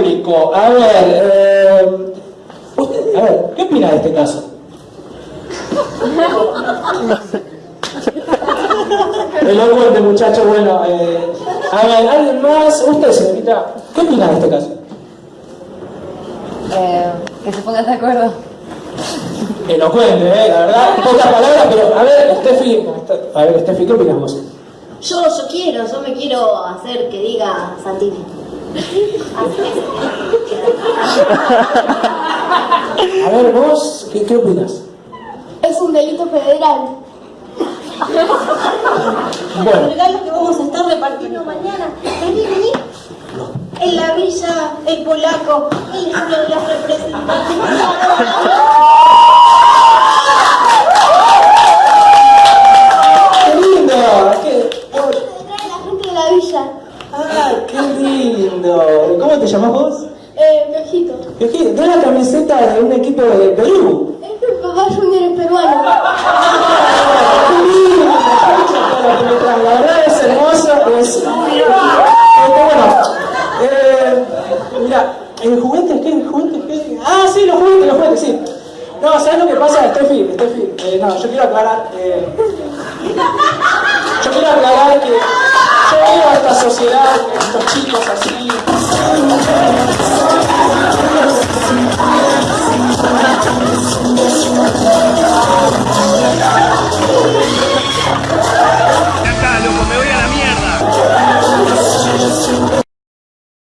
público. A ver, eh, usted, a ver, ¿qué opina de este caso? Elocuente, muchacho, bueno, eh, a ver, ¿alguien más? Usted, señorita, ¿qué opina de este caso? Eh, que se pongan de acuerdo. Elocuente, eh, la verdad, pocas palabras, pero a ver, Steffi, a ver, Steffi, ¿qué opinas vos? Yo, yo quiero, yo me quiero hacer que diga Santini. A ver, vos, ¿qué, qué opinas? Es un delito federal. Bueno, El regalo que vamos a estar repartiendo mañana. Vení, vení. En la villa, el polaco, de los representantes. qué lindo, qué, Trae la gente de la villa. ah, qué lindo. ¿Cómo te llamas vos? Eh, que de la camiseta de un equipo de Perú. Es que papá Junior es peruano. Traen. La verdad es hermoso, es... Este, bueno, eh, mira, ¿el juguetes qué? ¿El juguetes qué? Ah, sí, los juguetes, los juguetes, sí. No, ¿sabes lo que pasa, Steffi? Steffi, eh, no, yo quiero aclarar, eh, yo quiero aclarar que yo veo a esta sociedad, estos chicos